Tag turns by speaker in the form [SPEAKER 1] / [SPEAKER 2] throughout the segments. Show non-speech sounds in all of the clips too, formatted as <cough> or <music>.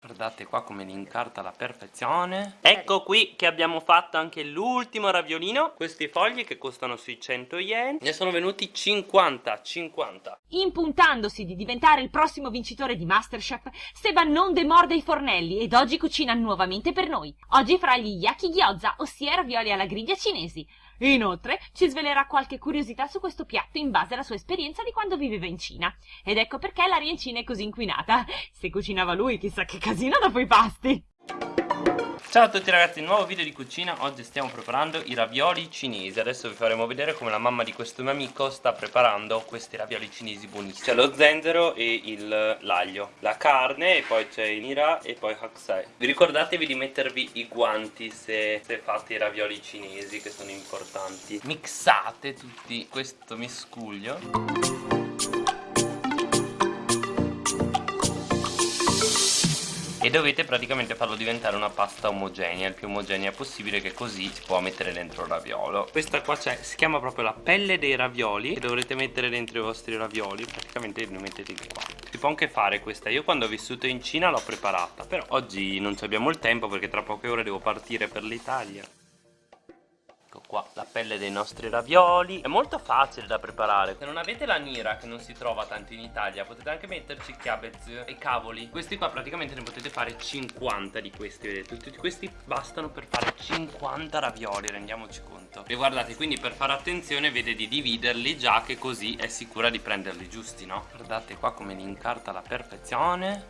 [SPEAKER 1] Guardate qua come li incarta alla perfezione. Ecco qui che abbiamo fatto anche l'ultimo raviolino. Questi fogli che costano sui 100 yen. Ne sono venuti 50 50
[SPEAKER 2] Impuntandosi di diventare il prossimo vincitore di Masterchef Seba non demorde i fornelli ed oggi cucina nuovamente per noi. Oggi farà gli yaki gyoza, ossia ravioli alla griglia cinesi. Inoltre ci svelerà qualche curiosità su questo piatto in base alla sua esperienza di quando viveva in Cina. Ed ecco perché l'aria in Cina è così inquinata. Se cucinava lui, chissà che casino dopo i pasti.
[SPEAKER 1] Ciao a tutti ragazzi, nuovo video di cucina. Oggi stiamo preparando i ravioli cinesi. Adesso vi faremo vedere come la mamma di questo mio amico sta preparando questi ravioli cinesi buonissimi. C'è lo zenzero e l'aglio La carne e poi c'è il nira e poi haksai Vi ricordatevi di mettervi i guanti se, se fate i ravioli cinesi che sono importanti. Mixate tutti questo miscuglio e dovete praticamente farlo diventare una pasta omogenea il più omogenea possibile che così si può mettere dentro il raviolo. Questa qua c'è si chiama proprio la pelle dei ravioli che dovrete mettere dentro i vostri ravioli. Praticamente li mettete qua. Si può anche fare questa. Io quando ho vissuto in Cina l'ho preparata però oggi non abbiamo il tempo perché tra poche ore devo partire per l'Italia pelle dei nostri ravioli. È molto facile da preparare. Se non avete la nira che non si trova tanto in Italia Potete anche metterci cabbage e cavoli. Questi qua praticamente ne potete fare 50 di questi Vedete? Tutti questi bastano per fare 50 ravioli Rendiamoci conto. E guardate quindi per fare attenzione vede di dividerli Già che così è sicura di prenderli giusti no? Guardate qua come li incarta alla perfezione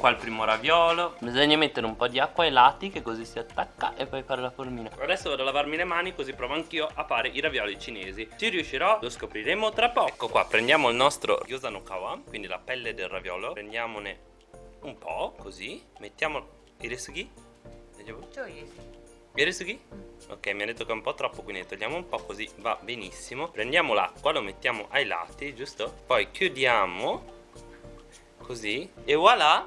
[SPEAKER 1] qua il primo raviolo. Bisogna mettere un po' di acqua ai lati che così si attacca e poi fare la formina. Adesso vado a lavarmi le mani così provo anch'io a fare i ravioli cinesi. Ci riuscirò? Lo scopriremo tra poco. Ecco qua prendiamo il nostro gyoza no kawa Quindi la pelle del raviolo. Prendiamone un po' così. Mettiamo Iresugi? Iresugi? Ok mi ha detto che è un po' troppo quindi togliamo un po' così va benissimo. Prendiamo l'acqua lo mettiamo ai lati giusto? Poi chiudiamo così e voilà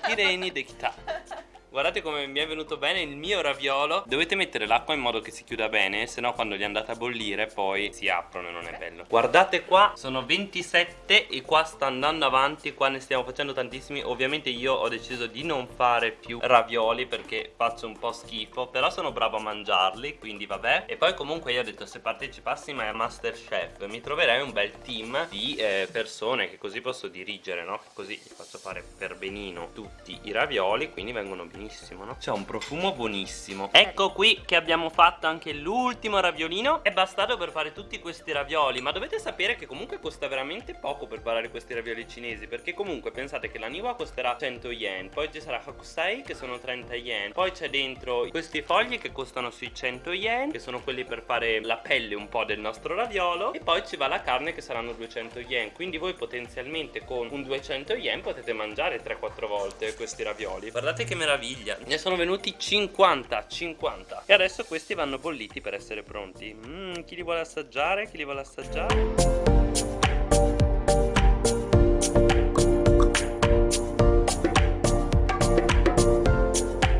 [SPEAKER 1] Kireni dekita <laughs> Guardate come mi è venuto bene il mio raviolo. Dovete mettere l'acqua in modo che si chiuda bene Se no quando li andate a bollire poi si aprono e non è bello. Guardate qua sono 27 e qua sta andando avanti Qua ne stiamo facendo tantissimi. Ovviamente io ho deciso di non fare più ravioli Perché faccio un po' schifo Però sono bravo a mangiarli quindi vabbè. E poi comunque io ho detto se partecipassi mai a Masterchef Mi troverei un bel team di eh, persone Che così posso dirigere no? Così gli faccio fare per benino tutti i ravioli Quindi vengono benissimo buonissimo no? C'è un profumo buonissimo. Ecco qui che abbiamo fatto anche l'ultimo raviolino. È bastato per fare tutti questi ravioli Ma dovete sapere che comunque costa veramente poco per fare questi ravioli cinesi Perché comunque pensate che la niwa costerà 100 yen Poi ci sarà hakusai che sono 30 yen Poi c'è dentro questi fogli che costano sui 100 yen Che sono quelli per fare la pelle un po' del nostro raviolo E poi ci va la carne che saranno 200 yen. Quindi voi potenzialmente con un 200 yen potete mangiare 3-4 volte questi ravioli. Guardate che meraviglia meraviglia Ne sono venuti 50 50 E adesso questi vanno bolliti per essere pronti mm, Chi li vuole assaggiare? Chi li vuole assaggiare?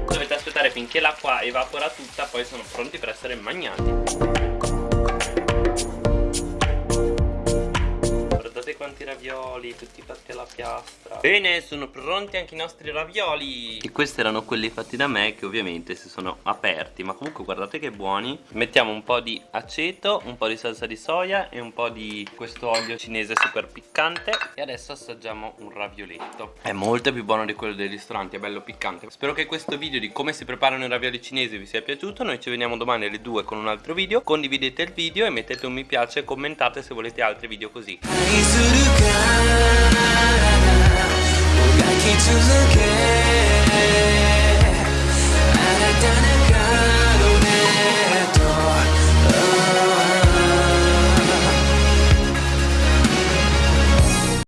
[SPEAKER 1] Dovete aspettare finché l'acqua evapora tutta Poi sono pronti per essere mangiati ravioli, tutti fatti alla piastra. Bene, sono pronti anche i nostri ravioli. E questi erano quelli fatti da me che ovviamente si sono aperti Ma comunque guardate che buoni. Mettiamo un po' di aceto, un po' di salsa di soia e un po' di questo olio cinese super piccante. E adesso assaggiamo un ravioletto. È molto più buono di quello dei ristoranti, è bello piccante. Spero che questo video di come si preparano i ravioli cinesi vi sia piaciuto. Noi ci vediamo domani alle 2 con un altro video. Condividete il video e mettete un mi piace e commentate se volete altri video così to look at